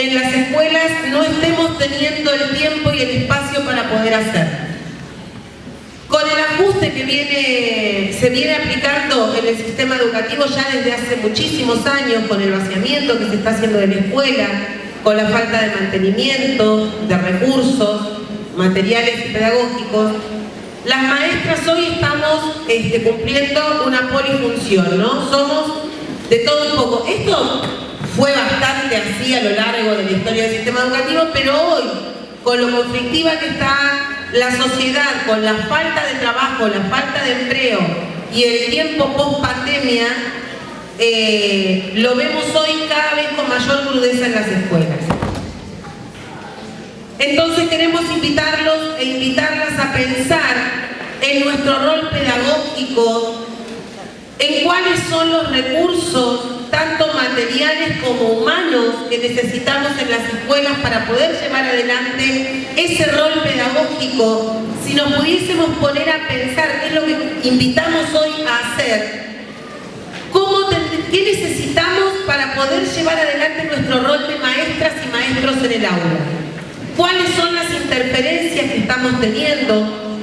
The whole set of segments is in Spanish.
en las escuelas no estemos teniendo el tiempo y el espacio para poder hacer. Con el ajuste que viene, se viene aplicando en el sistema educativo ya desde hace muchísimos años, con el vaciamiento que se está haciendo de la escuela, con la falta de mantenimiento, de recursos, materiales pedagógicos, las maestras hoy estamos este, cumpliendo una polifunción, ¿no? Somos de todo un poco. Esto fue bastante así a lo largo de la historia del sistema educativo, pero hoy, con lo conflictiva que está la sociedad, con la falta de trabajo, la falta de empleo y el tiempo post pandemia, eh, lo vemos hoy cada vez con mayor crudeza en las escuelas. Entonces queremos invitarlos e invitarlas a pensar en nuestro rol pedagógico, en cuáles son los recursos, tanto materiales como humanos, que necesitamos en las escuelas para poder llevar adelante ese rol pedagógico. Si nos pudiésemos poner a pensar, qué es lo que invitamos hoy a hacer, ¿cómo ¿qué necesitamos para poder llevar adelante nuestro rol de maestras y maestros en el aula? ¿Cuáles son las interferencias que estamos teniendo?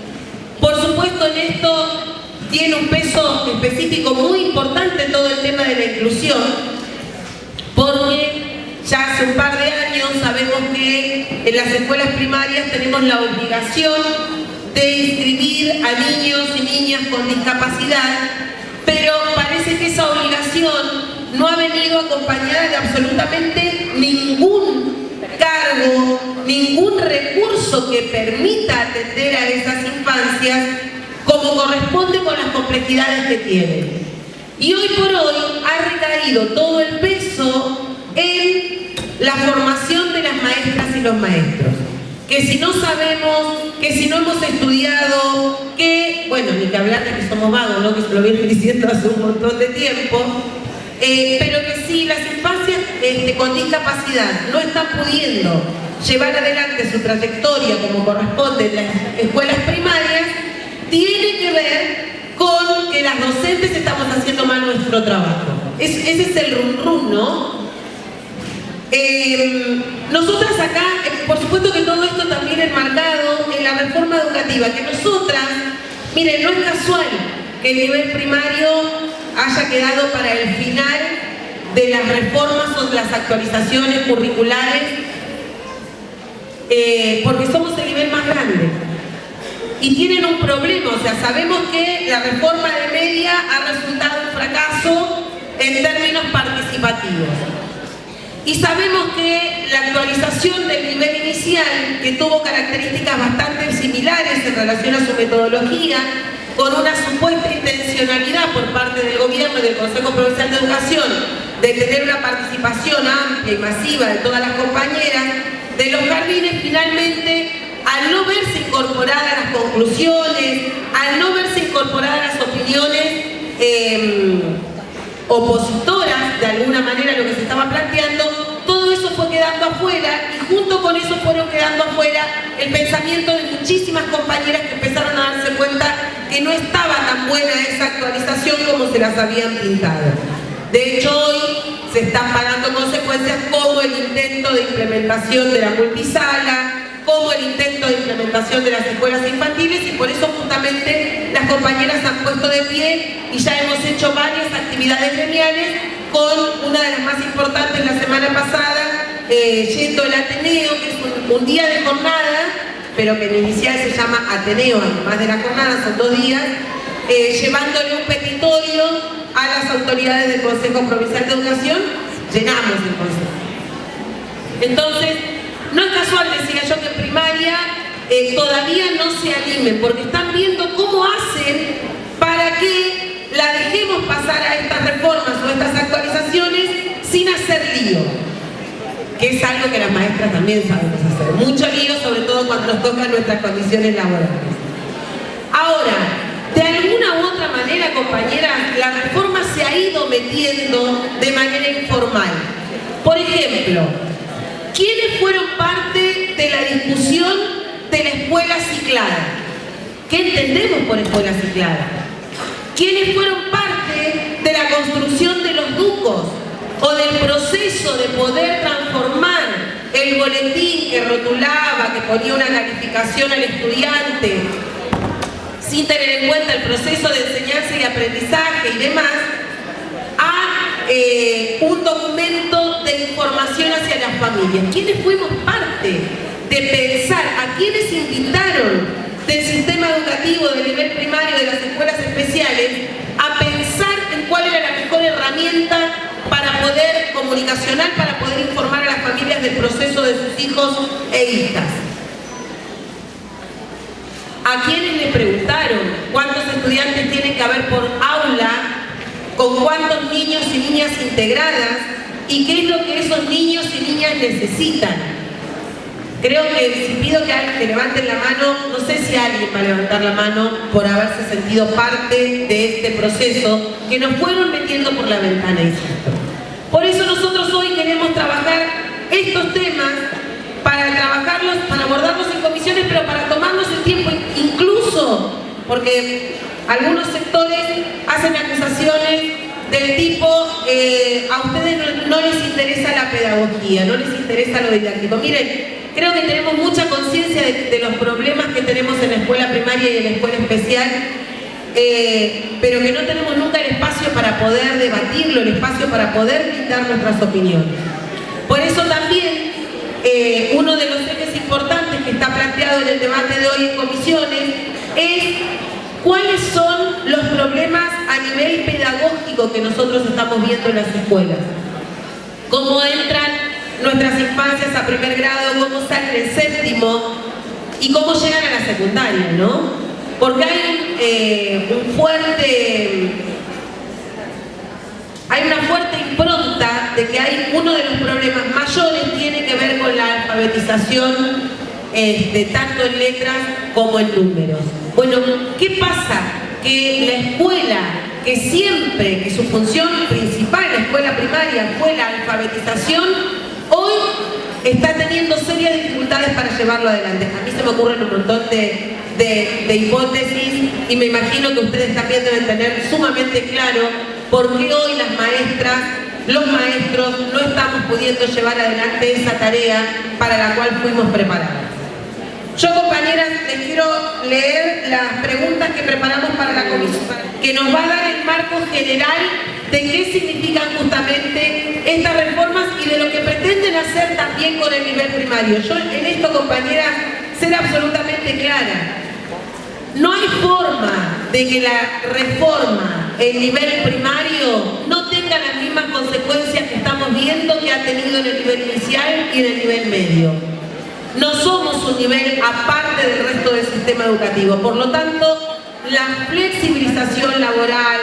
Por supuesto en esto tiene un peso específico muy importante todo el tema de la inclusión, porque ya hace un par de años sabemos que en las escuelas primarias tenemos la obligación de inscribir a niños y niñas con discapacidad, pero parece que esa obligación no ha venido acompañada de absolutamente ningún cargo, ningún recurso que permita atender a esas infancias como corresponde con las complejidades que tienen. Y hoy por hoy ha recaído todo el peso en la formación de las maestras y los maestros. Que si no sabemos, que si no hemos estudiado, que, bueno, ni que hablar de que somos vagos, ¿no? que se lo viene diciendo hace un montón de tiempo, eh, pero que si las infancias este, con discapacidad no están pudiendo llevar adelante su trayectoria como corresponde en las escuelas primarias, tiene que ver con que las docentes estamos haciendo mal nuestro trabajo. ese es el rum rum, ¿no? Em, nosotras acá, eh, por supuesto que todo esto también es marcado en la reforma educativa, que nosotras, miren, no es casual que el nivel primario haya quedado para el final de las reformas o de las actualizaciones curriculares, eh, porque somos el nivel más grande. Y tienen un problema, o sea, sabemos que la reforma de media ha resultado un fracaso en términos participativos. Y sabemos que la actualización del nivel inicial, que tuvo características bastante similares en relación a su metodología, con una supuesta intencionalidad por parte del gobierno y del Consejo Provincial de Educación de tener una participación amplia y masiva de todas las compañeras de los jardines, finalmente, al no verse incorporadas las conclusiones, al no verse incorporadas las opiniones em, opositoras de alguna manera a lo que se estaba planteando, todo eso fue quedando afuera y junto con eso fueron quedando afuera el pensamiento de muchísimas compañeras que empezaron a darse cuenta que no estaba tan buena esa actualización como se las habían pintado. De hecho, hoy se están pagando consecuencias como el intento de implementación de la multisala, como el intento de implementación de las escuelas infantiles y por eso justamente las compañeras han puesto de pie y ya hemos hecho varias actividades gremiales con una de las más importantes la semana pasada, eh, yendo el Ateneo, que es un día de jornada pero que en inicial se llama Ateneo, además de la jornada, son dos días, eh, llevándole un petitorio a las autoridades del Consejo Provincial de Educación, llenamos el Consejo. Entonces, no es casual, decía yo, que en primaria eh, todavía no se animen, porque están viendo cómo hacen para que la dejemos pasar a estas reformas o estas actualizaciones sin hacer lío que es algo que las maestras también sabemos hacer. Mucho lío, sobre todo cuando nos tocan nuestras condiciones laborales. Ahora, de alguna u otra manera, compañeras, la reforma se ha ido metiendo de manera informal. Por ejemplo, ¿quiénes fueron parte de la discusión de la escuela ciclada? ¿Qué entendemos por escuela ciclada? ¿Quiénes fueron parte de la construcción de los ducos? o del proceso de poder transformar ponía una calificación al estudiante sin tener en cuenta el proceso de enseñanza y aprendizaje y demás, a eh, un documento de información hacia las familias. ¿Quiénes fuimos parte de pensar, a quienes invitaron del sistema educativo del nivel primario de las escuelas especiales a pensar en cuál era la mejor herramienta para poder comunicacional, para poder informar a las familias del proceso de sus hijos e hijas? ¿A quiénes le preguntaron cuántos estudiantes tienen que haber por aula, con cuántos niños y niñas integradas y qué es lo que esos niños y niñas necesitan? Creo que si pido que, que levanten la mano, no sé si alguien va a levantar la mano por haberse sentido parte de este proceso que nos fueron metiendo por la ventana. Por eso nosotros hoy queremos trabajar estos temas para trabajarlos, para abordarlos en comisiones, pero para tomarnos el tiempo, porque algunos sectores hacen acusaciones del tipo, eh, a ustedes no, les interesa la pedagogía, no les interesa lo didáctico. Miren, creo que tenemos mucha conciencia de, los problemas que tenemos en la escuela primaria y en la escuela especial, eh, pero que no tenemos nunca el espacio para poder debatirlo, el espacio para poder brindar nuestras opiniones. Por eso también eh, uno de los ejes importantes que está planteado en el debate de hoy en comisiones es cuáles son los problemas a nivel pedagógico que nosotros estamos viendo en las escuelas. Cómo entran nuestras infancias a primer grado, cómo salen el séptimo y cómo llegan a la secundaria, ¿no? Porque hay eh, un fuerte hay una fuerte impronta de que hay uno de los problemas mayores tiene que ver con la alfabetización este, tanto en letras como en números. Bueno, ¿qué pasa? Que la escuela, que siempre, que su función principal, la escuela primaria, fue la alfabetización, hoy está teniendo serias dificultades para llevarlo adelante. A mí se me ocurren un montón de, de hipótesis y me imagino que ustedes también deben tener sumamente claro por qué hoy las maestras, los maestros, no estamos pudiendo llevar adelante esa tarea para la cual fuimos preparados. Yo, compañeras, les quiero leer las preguntas que preparamos para la comisión, que nos va a dar el marco general de qué significan justamente estas reformas y de lo que pretenden hacer también con el nivel primario. Yo en esto, compañeras, ser absolutamente clara. No hay forma de que la reforma en nivel primario no tenga las mismas consecuencias que estamos viendo que ha tenido en el nivel inicial y en el nivel medio. No somos un nivel aparte del resto del sistema educativo. Por lo tanto, la flexibilización laboral,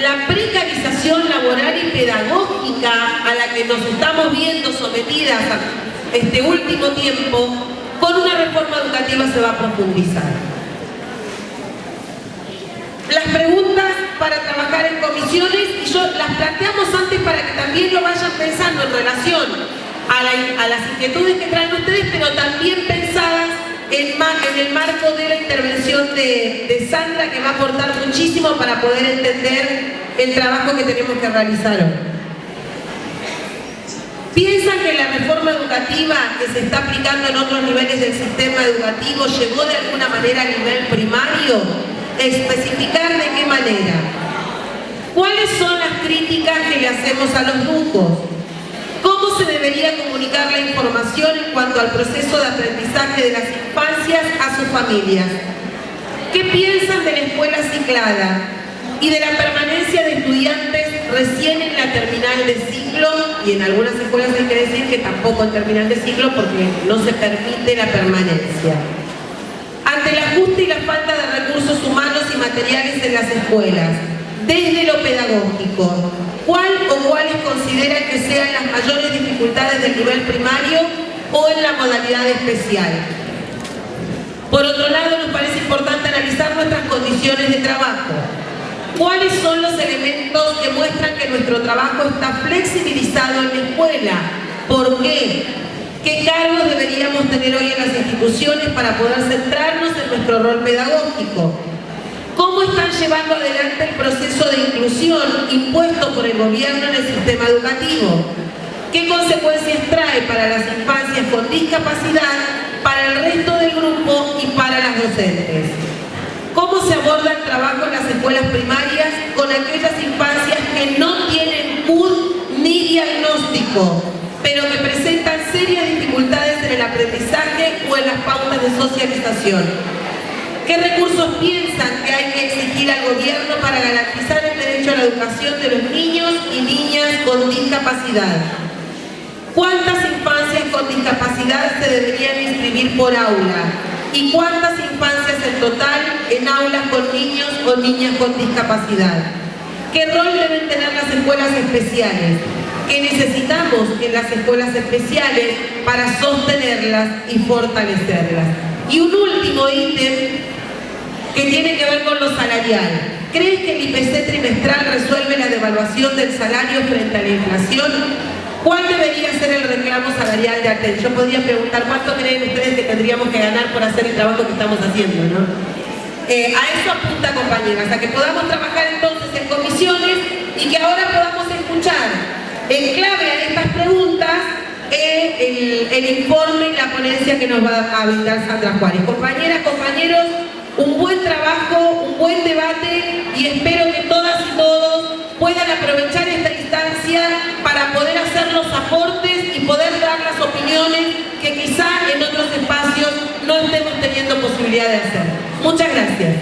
la precarización laboral y pedagógica a la que nos estamos viendo sometidas este último tiempo, con una reforma educativa se va a profundizar las preguntas para trabajar en comisiones y yo las planteamos antes para que también lo vayan pensando en relación a, las inquietudes que traen ustedes, pero también pensadas en, el marco de la intervención de, de, Sandra, que va a aportar muchísimo para poder entender el trabajo que tenemos que realizar hoy. ¿Piensan que la reforma educativa que se está aplicando en otros niveles del sistema educativo llegó de alguna manera a nivel primario? especificar de qué manera. ¿Cuáles son las críticas que le hacemos a los grupos? ¿Cómo se debería comunicar la información en cuanto al proceso de aprendizaje de las infancias a sus familias? ¿Qué piensan de la escuela ciclada y de la permanencia de estudiantes recién en la terminal de ciclo? Y en algunas escuelas hay que decir que tampoco en terminal de ciclo porque no se permite la permanencia ante el ajuste y la falta de recursos humanos y materiales en las escuelas, desde lo pedagógico, ¿cuál o cuáles consideran que sean las mayores dificultades del nivel primario o en la modalidad especial? Por otro lado, nos parece importante analizar nuestras condiciones de trabajo. ¿Cuáles son los elementos que muestran que nuestro trabajo está flexibilizado en la escuela? ¿Por qué? ¿Qué cargos deberíamos tener hoy en las instituciones para poder centrarnos en nuestro rol pedagógico? ¿Cómo están llevando adelante el proceso de inclusión impuesto por el gobierno en el sistema educativo? ¿Qué consecuencias trae para las infancias con discapacidad para el resto del grupo y para las docentes. ¿Cómo se aborda el trabajo en las escuelas primarias con aquellas infancias que no tienen CUD ni diagnóstico, pero que presentan serias dificultades en el aprendizaje o en las pautas de socialización? ¿Qué recursos piensan que hay que exigir al gobierno para garantizar el derecho a la educación de los niños y niñas con discapacidad? ¿Cuántas infancias con discapacidad se deberían inscribir por aula? ¿Y cuántas infancias en total en aulas con niños o niñas con discapacidad? ¿Qué rol deben tener las escuelas especiales? ¿Qué necesitamos en las escuelas especiales para sostenerlas y fortalecerlas? Y un último ítem que tiene que ver con lo salarial. ¿Crees que el IPC trimestral resuelve la devaluación del salario frente a la inflación? ¿Cuál debería ser el reclamo salarial de ATEL? Yo podría preguntar cuánto creen ustedes que tendríamos que ganar por hacer el trabajo que estamos haciendo, ¿no? Eh, a eso apunta, compañeras, a que podamos trabajar entonces en comisiones y que ahora podamos escuchar en clave a estas preguntas eh, el informe y la ponencia que nos va a brindar Sandra Juárez. Compañeras, compañeros, un buen trabajo, un buen debate y espero que todas y todos puedan aprovechar esta instancia para poder hacer los aportes y poder dar las opiniones que quizá en otros espacios no estemos teniendo posibilidad de hacer. Muchas gracias.